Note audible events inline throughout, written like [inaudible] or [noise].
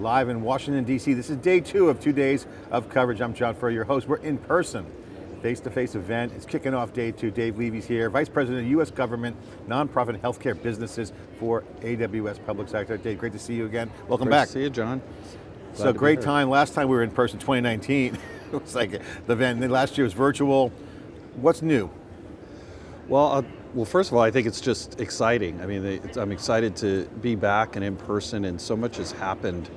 live in Washington, D.C. This is day two of two days of coverage. I'm John Furrier, your host. We're in person, face-to-face -face event. It's kicking off day two. Dave Levy's here, Vice President of U.S. Government, Nonprofit Healthcare Businesses for AWS Public Sector. Dave, great to see you again. Welcome great back. to see you, John. Glad so great time. Last time we were in person, 2019. it was [laughs] like the event, then last year was virtual. What's new? Well, uh, well, first of all, I think it's just exciting. I mean, I'm excited to be back and in person, and so much has happened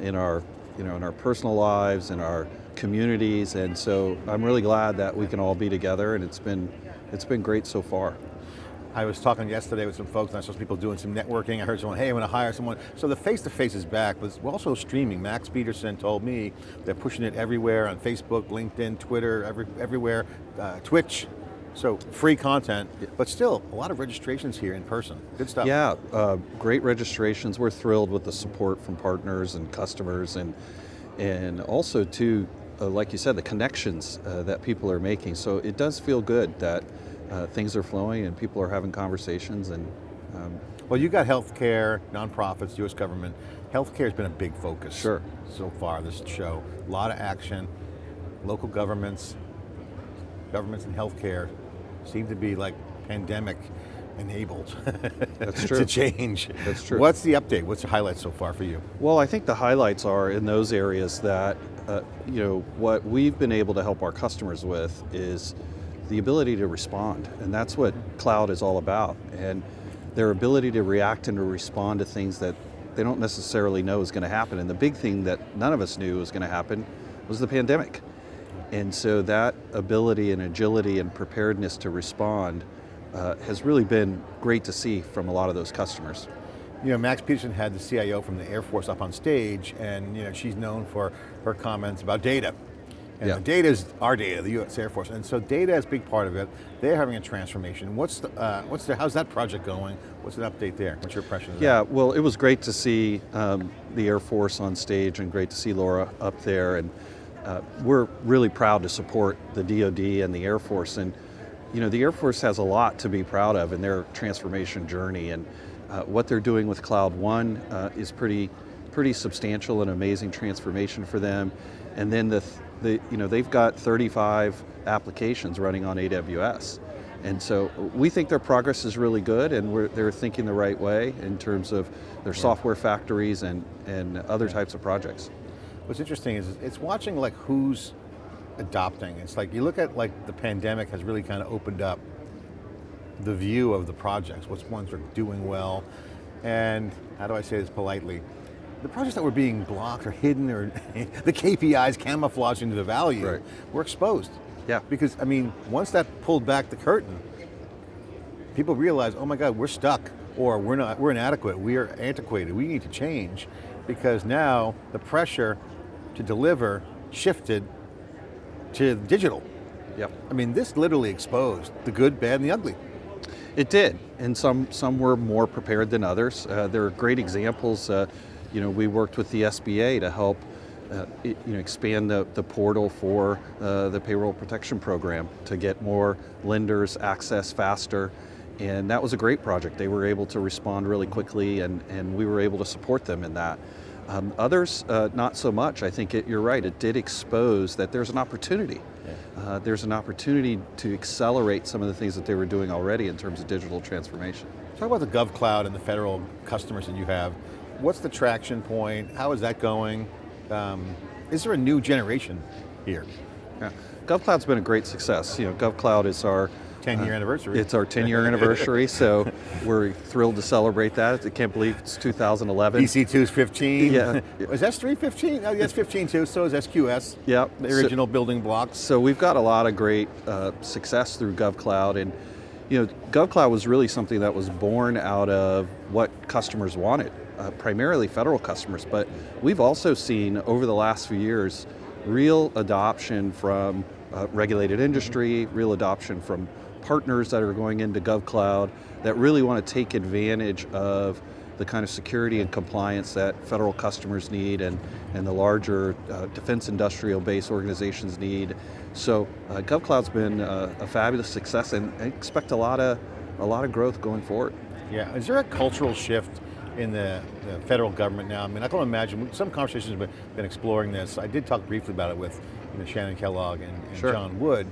in our, you know, in our personal lives, in our communities, and so I'm really glad that we can all be together, and it's been, it's been great so far. I was talking yesterday with some folks, and I saw some people doing some networking. I heard someone, hey, I want to hire someone. So the face-to-face -face is back, but also streaming. Max Peterson told me they're pushing it everywhere on Facebook, LinkedIn, Twitter, every, everywhere, uh, Twitch. So free content, but still a lot of registrations here in person. Good stuff. Yeah, uh, great registrations. We're thrilled with the support from partners and customers and, and also too, uh, like you said, the connections uh, that people are making. So it does feel good that uh, things are flowing and people are having conversations and um, well, you got healthcare, nonprofits, U.S. government. Healthcare has been a big focus sure. so far this show. A lot of action, local governments, governments and healthcare seem to be like pandemic enabled That's [laughs] true. to change. That's true. What's the update? What's the highlights so far for you? Well, I think the highlights are in those areas that, uh, you know, what we've been able to help our customers with is the ability to respond, and that's what cloud is all about. And their ability to react and to respond to things that they don't necessarily know is going to happen. And the big thing that none of us knew was going to happen was the pandemic. And so that ability and agility and preparedness to respond uh, has really been great to see from a lot of those customers. You know, Max Peterson had the CIO from the Air Force up on stage and you know, she's known for her comments about data and yeah. the data is our data, the U.S. Air Force, and so data is a big part of it. They're having a transformation. What's the, uh, what's the, how's that project going? What's an update there? What's your impression of yeah, that? well, it was great to see um, the Air Force on stage and great to see Laura up there. And uh, we're really proud to support the DoD and the Air Force. And you know, the Air Force has a lot to be proud of in their transformation journey. And uh, what they're doing with Cloud One uh, is pretty, pretty substantial and amazing transformation for them. And then the, the, you know, they've got 35 applications running on AWS. And so we think their progress is really good and they're thinking the right way in terms of their yeah. software factories and, and other types of projects. What's interesting is it's watching like who's adopting. It's like you look at like the pandemic has really kind of opened up the view of the projects, which ones are doing well, and how do I say this politely? the projects that were being blocked or hidden or [laughs] the KPIs camouflaging the value right. were exposed. Yeah. Because, I mean, once that pulled back the curtain, people realized, oh my God, we're stuck or we're not, we're inadequate, we are antiquated, we need to change because now the pressure to deliver shifted to digital. Yep. I mean, this literally exposed the good, bad, and the ugly. It did, and some, some were more prepared than others. Uh, there are great examples. Uh, you know, we worked with the SBA to help uh, you know, expand the, the portal for uh, the payroll protection program to get more lenders access faster. And that was a great project. They were able to respond really quickly and, and we were able to support them in that. Um, others, uh, not so much. I think it, you're right, it did expose that there's an opportunity. Yeah. Uh, there's an opportunity to accelerate some of the things that they were doing already in terms of digital transformation. Talk about the GovCloud and the federal customers that you have. What's the traction point? How is that going? Um, is there a new generation here? Yeah. GovCloud's been a great success. You know, GovCloud is our 10 year uh, anniversary. It's our 10 year anniversary, so [laughs] we're thrilled to celebrate that. I can't believe it's 2011. EC2 is 15. Yeah. [laughs] is S3 15? Oh, that's 15 too, so is SQS. Yeah. The original so, building blocks. So we've got a lot of great uh, success through GovCloud, and you know, GovCloud was really something that was born out of what customers wanted uh, primarily federal customers, but we've also seen over the last few years real adoption from uh, regulated industry, real adoption from partners that are going into GovCloud that really want to take advantage of the kind of security and compliance that federal customers need and, and the larger uh, defense industrial base organizations need. So uh, GovCloud's been uh, a fabulous success and I expect a lot of, a lot of growth going forward. Yeah, is there a cultural shift in the, the federal government now. I mean, I can imagine, some conversations have been, been exploring this. I did talk briefly about it with you know, Shannon Kellogg and, and Sure. John Wood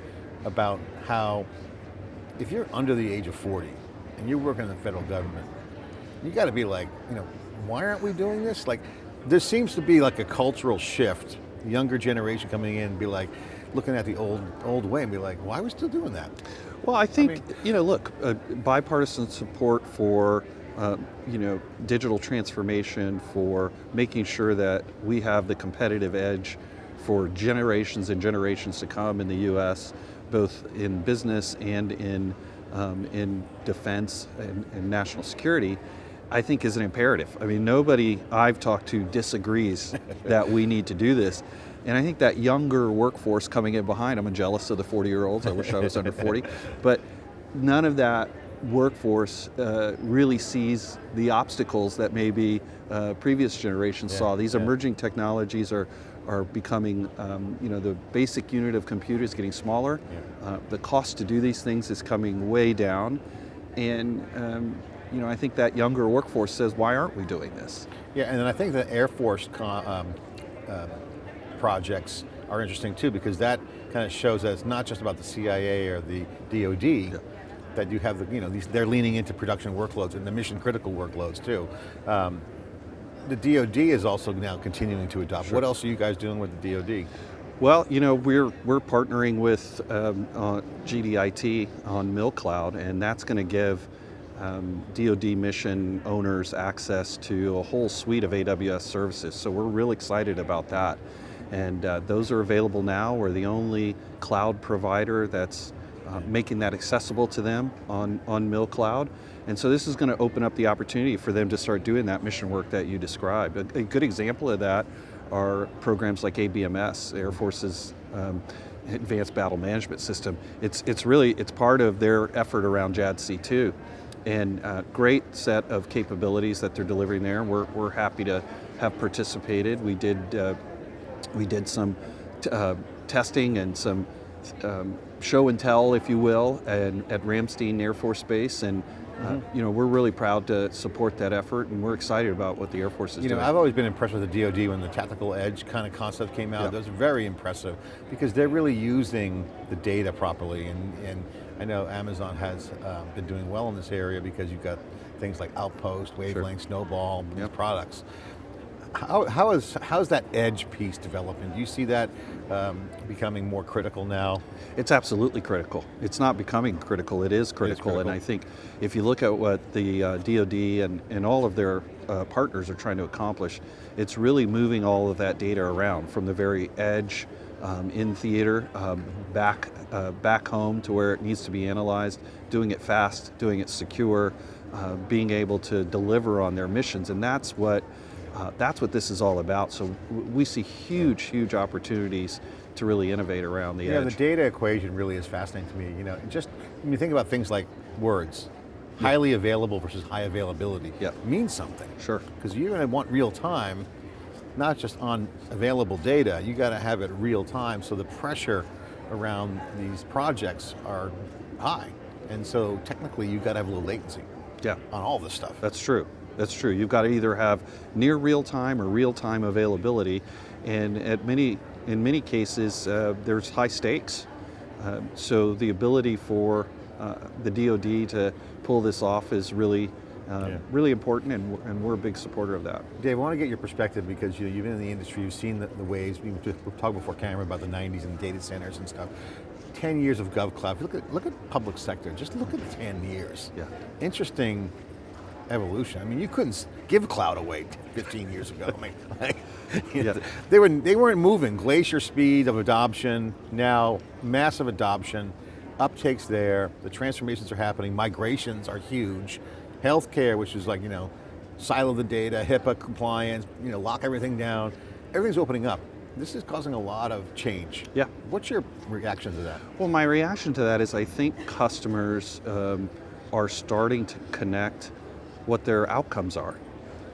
about how if you're under the age of 40 and you're working in the federal government, you got to be like, you know, why aren't we doing this? Like, there seems to be like a cultural shift, younger generation coming in and be like, looking at the old old way and be like, why are we still doing that? Well, I think, mean- you know, look, uh, bipartisan support for, uh, you know, digital transformation, for making sure that we have the competitive edge for generations and generations to come in the U.S., both in business and in, um, in defense and, and national security, I think is an imperative. I mean, nobody I've talked to disagrees [laughs] that we need to do this. And I think that younger workforce coming in behind, I'm jealous of the 40 year olds, I wish I was under 40, [laughs] but none of that workforce uh, really sees the obstacles that maybe uh, previous generations Yeah, saw. These yeah. emerging technologies are, are becoming, um, you know, the basic unit of compute is getting smaller. Yeah. Uh, the cost to do these things is coming way down. And, um, you know, I think that younger workforce says, why aren't we doing this? Yeah, and then I think the Air Force um, uh, projects are interesting too because that kind of shows that it's not just about the CIA or the DoD, that you have the, you know, these, they're leaning into production workloads and the mission critical workloads too. The DoD is also now continuing to adopt. What else are you guys doing with the DoD? Well, you know, we're, we're partnering with um, uh, GDIT on MilCloud, and that's going to give um, DoD mission owners access to a whole suite of AWS services. So we're real excited about that. And uh, those are available now. We're the only cloud provider that's uh, making that accessible to them on, on MilCloud. And so this is going to open up the opportunity for them to start doing that mission work that you described. A, a good example of that are programs like ABMS, Air Force's um, Advanced Battle Management System. It's, it's really, it's part of their effort around JADC2. And uh, great set of capabilities that they're delivering there. We're, we're happy to have participated. We did, uh, we did some uh, testing and some um, show and tell, if you will, and, at Ramstein Air Force Base. And uh, you know, we're really proud to support that effort and we're excited about what the Air Force is You know, doing. I've always been impressed with the DoD when the tactical edge kind of concept came out. That was very impressive because they're really using the data properly. And, and I know Amazon has um, been doing well in this area because you've got things like Outpost, Wavelength, Snowball, these Yep. products. How, how is how's that edge piece developing? Do you see that um, becoming more critical now? It's absolutely critical. It's not becoming critical, it is critical. And critical. I think if you look at what the uh, DoD and, and all of their uh, partners are trying to accomplish, it's really moving all of that data around from the very edge um, in theater um, back, uh, back home to where it needs to be analyzed, doing it fast, doing it secure, uh, being able to deliver on their missions. And that's what uh, that's what this is all about. So we see huge, huge opportunities to really innovate around the Yeah, edge. the data equation really is fascinating to me. You know, just when you think about things like words, highly available versus high availability Yep. means something. Sure. Because you're going to want real time, not just on available data, you got to have it real time so the pressure around these projects are high. And so technically you've got to have a little latency Yeah, on all this stuff. that's true. That's true. You've got to either have near real time or real time availability, and at many, in many cases, uh, there's high stakes. Uh, so the ability for uh, the DoD to pull this off is really, uh, Yeah. really important, and, we're- and we're a big supporter of that. Dave, I want to get your perspective because you know, you've been in the industry, you've seen the, the waves, we we talked before camera about the 90s and data centers and stuff. 10 years of GovCloud, look at, look at public sector, just look at 10 years. Yeah. Interesting evolution. I mean, you couldn't give cloud away 15 years ago. I mean, [laughs] like, know, Yeah. they, were, they weren't moving. Glacier speed of adoption, now massive adoption, uptakes there, the transformations are happening, migrations are huge. Healthcare, which is like, you know, silo the data, HIPAA compliance, you know, lock everything down, everything's opening up. This is causing a lot of change. Yeah. What's your reaction to that? Well, my reaction to that is I think customers um, are starting to connect what their outcomes are.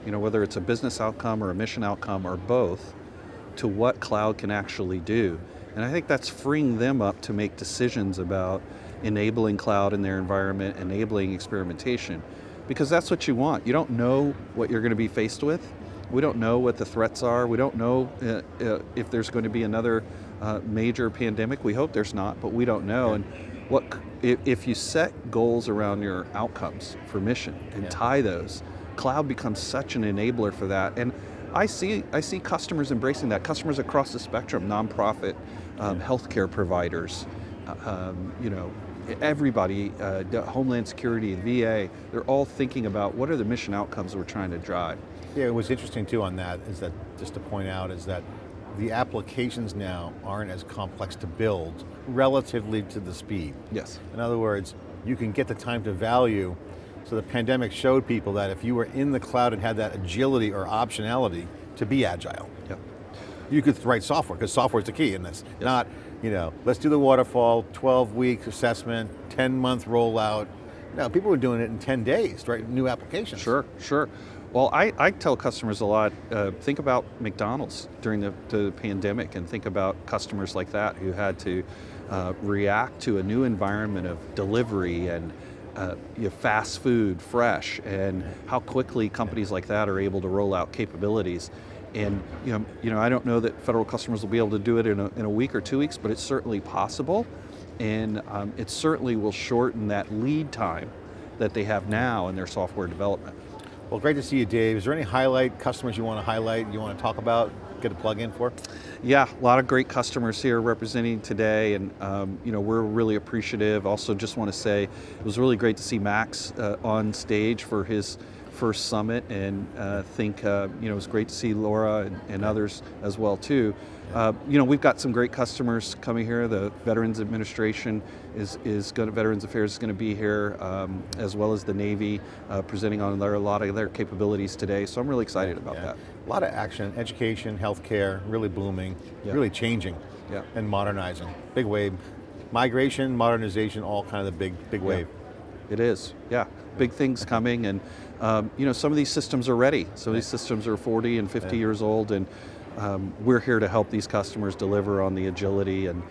You know, whether it's a business outcome or a mission outcome or both, to what cloud can actually do. And I think that's freeing them up to make decisions about enabling cloud in their environment, enabling experimentation. because that's what you want. You don't know what you're going to be faced with. We don't know what the threats are. We don't know uh, uh, if there's going to be another uh, major pandemic. We hope there's not, but we don't know. And what if, if you set goals around your outcomes for mission and Yeah. tie those, cloud becomes such an enabler for that. And I see I see customers embracing that. Customers across the spectrum, nonprofit, um, healthcare providers, uh, um, you know, everybody, uh, Homeland Security, VA, they're all thinking about what are the mission outcomes we're trying to drive. Yeah, what's interesting too on that is that, just to point out, is that the applications now aren't as complex to build relatively to the speed. Yes. In other words, you can get the time to value. So the pandemic showed people that if you were in the cloud and had that agility or optionality to be agile, Yeah. you could write software, because software is the key in this. Not, you know, let's do the waterfall, 12 week assessment, 10 month rollout. No, people were doing it in 10 days, right? New applications. Sure, sure. Well, I, I tell customers a lot, uh, think about McDonald's during the, the pandemic and think about customers like that who had to uh, react to a new environment of delivery and uh, you know, fast food, fresh, and how quickly companies like that are able to roll out capabilities. And you know, you know, I don't know that federal customers will be able to do it in a, in a week or two weeks, but it's certainly possible. And um, it certainly will shorten that lead time that they have now in their software development. Well, great to see you, Dave. Is there any highlight customers you want to highlight, you want to talk about, get a plug in for? Yeah, a lot of great customers here representing today, and um, you know we're really appreciative. Also, just want to say it was really great to see Max uh, on stage for his first summit, and uh, think uh, you know it was great to see Laura and, and others as well too. Uh, you know we've got some great customers coming here. The Veterans Administration is is going to Veterans Affairs is going to be here, um, as well as the Navy uh, presenting on their, a lot of their capabilities today. So I'm really excited about Yeah. that. A lot of action, education, healthcare, really booming, Yeah. really changing Yeah. and modernizing. Big wave. Migration, modernization, all kind of the big, big wave. It is, yeah. Big things coming and um, you know, some of these systems are ready. Some of these systems are 40 and 50 Yeah. years old and um, we're here to help these customers deliver on the agility and,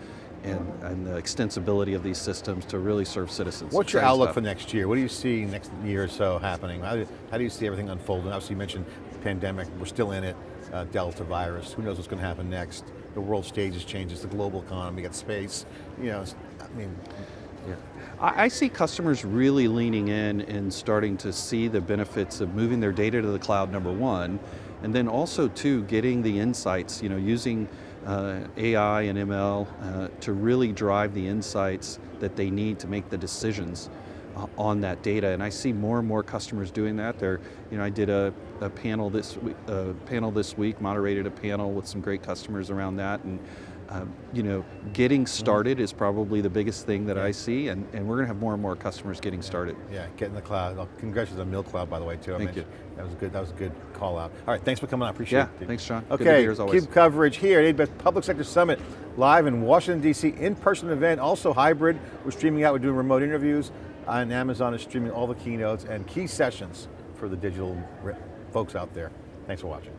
and, and the extensibility of these systems to really serve citizens. What's your outlook stuff. for next year? What do you see next year or so happening? How do, how do you see everything unfolding? Obviously you mentioned the pandemic, we're still in it, uh, Delta virus, who knows what's going to happen next? The world stage has changed, it's the global economy, you got space, you know, I mean, Yeah. I, I see customers really leaning in and starting to see the benefits of moving their data to the cloud, number one, and then also too, getting the insights, you know, using uh, AI and ML uh, to really drive the insights that they need to make the decisions uh, on that data. And I see more and more customers doing that. They're, you know, I did a, a panel this week, panel this week, moderated a panel with some great customers around that, and um, you know, getting started is probably the biggest thing that I see, and, and we're going to have more and more customers getting started. Yeah, get in the cloud. Oh, Congratulations on MilCloud, by the way, too. I Thank mentioned- That was a good. That was a good call out. All right, thanks for coming on. Appreciate Yeah, it. thanks, John. Good to be Okay, here keep coverage here at AWS Public Sector Summit, live in Washington D.C. In-person event, also hybrid. We're streaming out. We're doing remote interviews, and Amazon is streaming all the keynotes and key sessions for the digital folks out there. Thanks for watching.